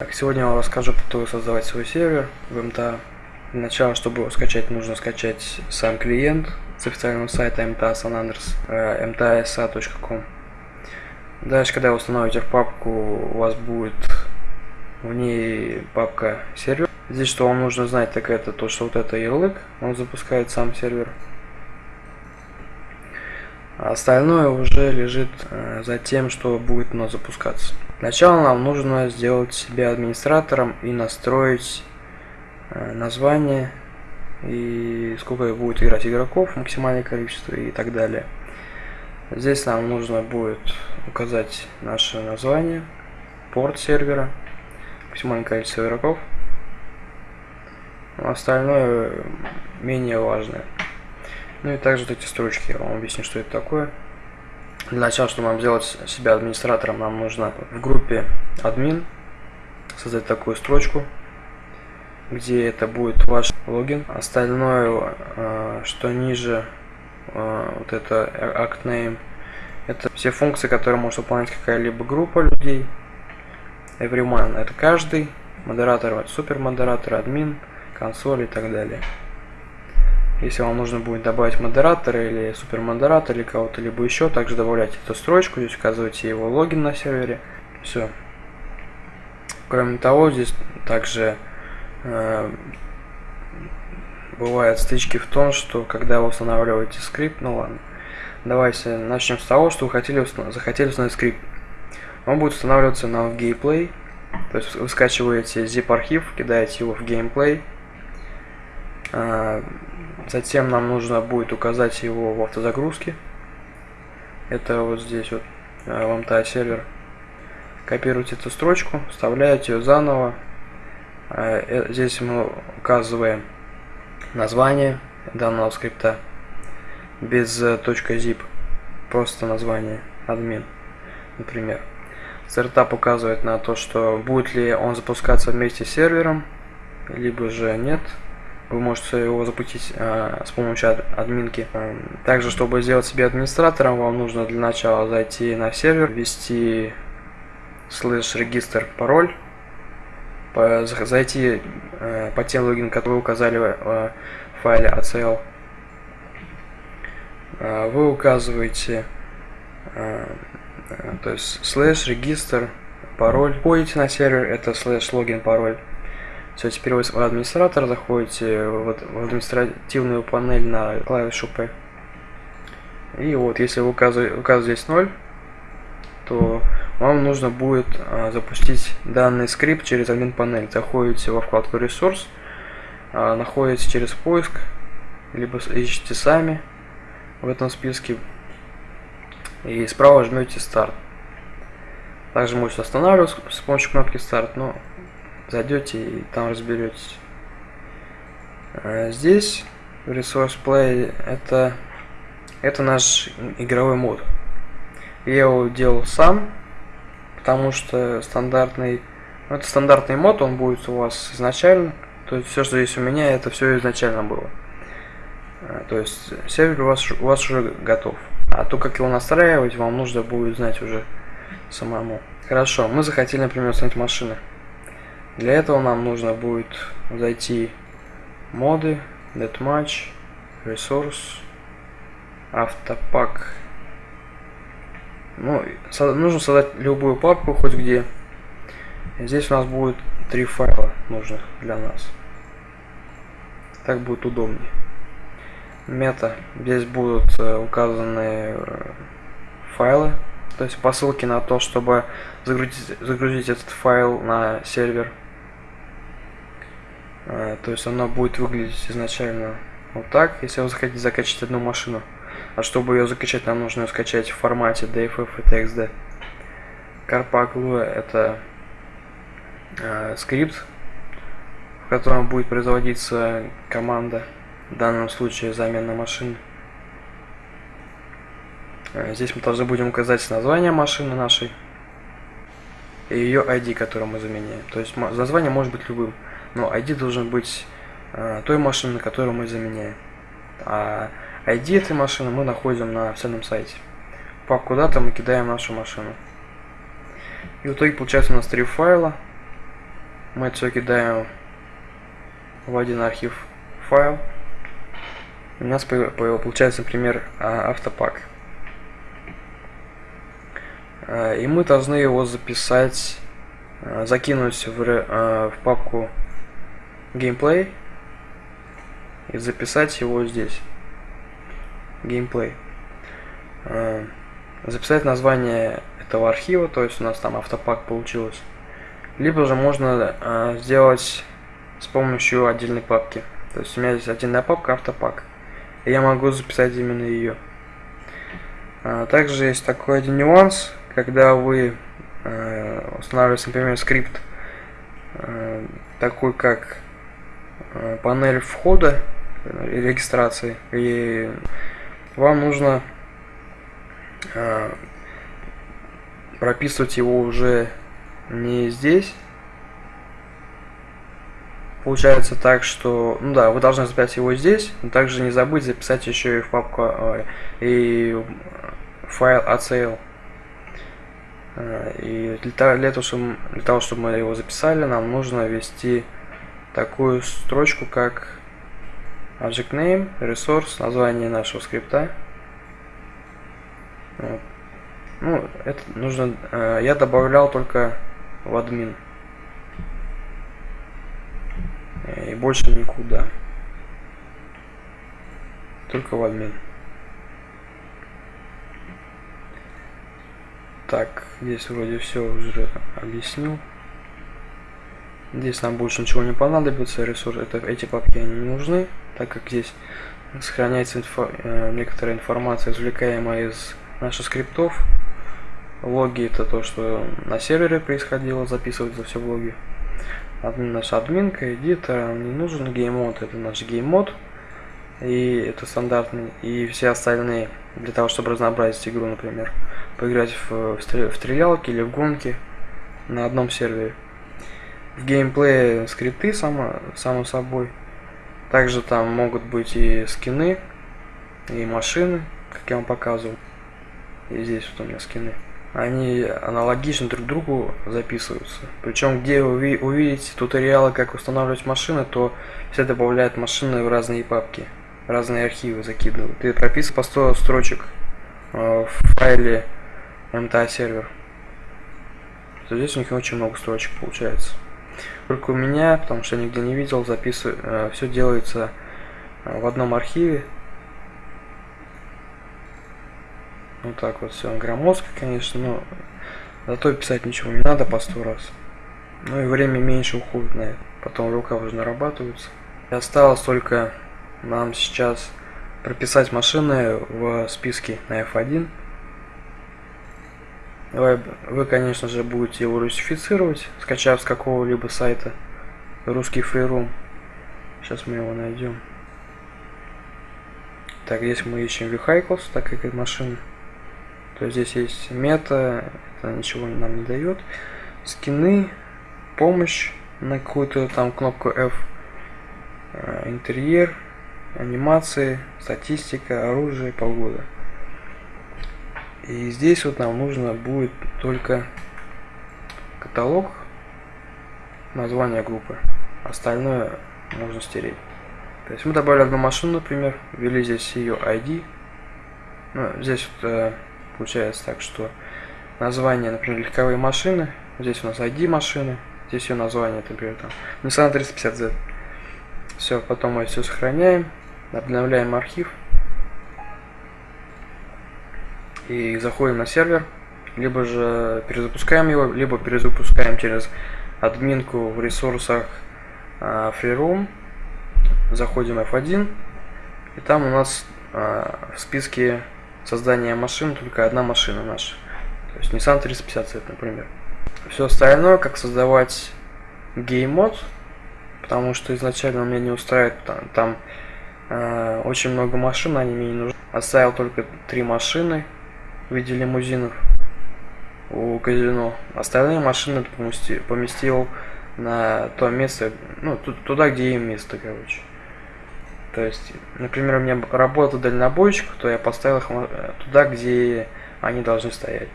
Так, сегодня я вам расскажу, как создавать свой сервер в МТА. Для начала, чтобы его скачать, нужно скачать сам клиент с официального сайта MTA Andreas, mtasa.com. Дальше, когда вы установите в папку, у вас будет в ней папка сервер. Здесь что вам нужно знать, так это то, что вот это ярлык, он запускает сам сервер. А остальное уже лежит э, за тем, что будет у нас запускаться. Сначала нам нужно сделать себя администратором и настроить э, название и сколько будет играть игроков, максимальное количество и так далее. Здесь нам нужно будет указать наше название, порт сервера, максимальное количество игроков. Остальное менее важное. Ну и также вот эти строчки, я вам объясню, что это такое. Для начала, чтобы нам сделать себя администратором, нам нужно в группе админ создать такую строчку, где это будет ваш логин. Остальное, э, что ниже, э, вот это act name, это все функции, которые может выполнять какая-либо группа людей. Everyone это каждый, модератор это супермодератор, админ, консоль и так далее. Если вам нужно будет добавить модератора или супермодератора или кого-то либо еще, также добавляйте эту строчку, здесь указывайте его логин на сервере. Все. Кроме того, здесь также э, бывают стычки в том, что когда вы устанавливаете скрипт, ну ладно, давайте начнем с того, что вы хотели, захотели установить скрипт. Он будет устанавливаться на gameplay, то есть вы скачиваете zip архив, кидаете его в gameplay, э, Затем нам нужно будет указать его в автозагрузке. Это вот здесь вот в MTA сервер. Копируйте эту строчку, вставляете ее заново. А, э, здесь мы указываем название данного скрипта без э, .zip, просто название admin, например. Стартап указывает на то, что будет ли он запускаться вместе с сервером, либо же нет. Вы можете его запустить э, с помощью админки. Также, чтобы сделать себе администратором, вам нужно для начала зайти на сервер, ввести слэш регистр пароль, по, зайти э, по тем логин, которые вы указали э, в файле ACL. Э, вы указываете э, э, то есть слэш регистр пароль. Входите на сервер, это слэш логин пароль. Все, теперь вы в администратор заходите в административную панель на клавишу P. И вот, если вы здесь 0, то вам нужно будет а, запустить данный скрипт через админ панель. Заходите во вкладку ресурс, а, находите через поиск, либо ищите сами в этом списке и справа жмете старт. Также можете останавливаться с помощью кнопки старт, но зайдете и там разберетесь. А здесь Resource Play это, это наш игровой мод. Я его делал сам, потому что стандартный, ну, это стандартный мод, он будет у вас изначально. То есть все, что здесь у меня, это все изначально было. А, то есть сервер у вас, у вас уже готов. А то, как его настраивать, вам нужно будет знать уже самому. Хорошо, мы захотели, например, установить машины. Для этого нам нужно будет зайти моды, netmatch, resource, автопак. Ну, нужно создать любую папку, хоть где. Здесь у нас будет три файла нужных для нас. Так будет удобнее. Мета. Здесь будут э, указаны э, файлы, то есть посылки на то, чтобы загрузить, загрузить этот файл на сервер. А, то есть оно будет выглядеть изначально вот так, если вы захотите закачать одну машину. А чтобы ее закачать, нам нужно ее скачать в формате DFF и TXD. Carpaglu это э, скрипт, в котором будет производиться команда, в данном случае замена машины. Здесь мы должны будем указать название машины нашей и ее ID, которую мы заменяем. То есть название может быть любым но ID должен быть э, той машины, которую мы заменяем. А ID этой машины мы находим на официальном сайте. Папку куда-то мы кидаем нашу машину. И в итоге получается у нас три файла. мы это все кидаем в один архив файл. У нас получается, например, а, автопак. А, и мы должны его записать, а, закинуть в, в папку gameplay и записать его здесь. Gameplay. Записать название этого архива, то есть у нас там автопак получилось. Либо же можно сделать с помощью отдельной папки. То есть у меня здесь отдельная папка автопак. И я могу записать именно ее. А, также есть такой один нюанс, когда вы устанавливаете, например, скрипт такой как панель входа и регистрации, и вам нужно прописывать его уже не здесь, получается так, что, ну да, вы должны записать его здесь, но также не забыть записать еще и в папку э, и файл ACL. Э, и для, того, чтобы, для того, чтобы мы его записали, нам нужно ввести такую строчку, как object name, resource, название нашего скрипта. Вот. Ну, это нужно, э, я добавлял только в админ и больше никуда. Только в админ. Так, здесь вроде все уже объяснил. Здесь нам больше ничего не понадобится, ресурсы, это, эти папки они не нужны, так как здесь сохраняется инфо, э, некоторая информация, извлекаемая из наших скриптов. Логи это то, что на сервере происходило, записывается все в логи админ, наша админка, editor, не нужен gamemode, это наш gamemode. И это стандартный. И все остальные, для того, чтобы разнообразить игру, например, поиграть в, в, в стрелялки или в гонки на одном сервере. В геймплее скрипты, само, само собой. Также там могут быть и скины, и машины, как я вам показывал. И здесь вот у меня скины они аналогично друг другу записываются. Причем, где вы увидите туториалы, как устанавливать машины, то все добавляют машины в разные папки, разные архивы закидывают. И прописывают по 100 строчек э, в файле MTA сервер. То здесь у них очень много строчек получается. Только у меня, потому что я нигде не видел, записываю, э, все делается э, в одном архиве, Вот так вот все громоздко, конечно, но зато писать ничего не надо по сто раз. Ну и время меньше уходит на это. Потом рука уже нарабатывается. И осталось только нам сейчас прописать машины в списке на F1. Вы, вы, конечно же, будете его русифицировать, скачав с какого-либо сайта русский фрирум. Сейчас мы его найдем. Так, здесь мы ищем Vehicles, так как это машины. То здесь есть мета, это ничего нам не дает. Скины, помощь на какую-то там кнопку F, э, интерьер, анимации, статистика, оружие, погода. И здесь вот нам нужно будет только каталог, название группы. Остальное можно стереть. То есть мы добавили одну машину, например, ввели здесь ее ID. Ну, здесь вот э, Получается так, что название, например, легковые машины. Здесь у нас ID машины. Здесь ее название, например, там Nissan 350Z. Все, потом мы все сохраняем, обновляем архив. И заходим на сервер. Либо же перезапускаем его, либо перезапускаем через админку в ресурсах э, FreeRoom. Заходим F1. И там у нас э, в списке создания машин только одна машина наша. То есть Nissan 350Z, например. Все остальное, как создавать геймод, потому что изначально меня не устраивает там, там э, очень много машин, они мне не нужны. Оставил только три машины в виде лимузинов у казино. Остальные машины поместил, на то место, ну, туда, где им место, короче. То есть, например, у меня работа дальнобойщиков, то я поставил их э, туда, где они должны стоять.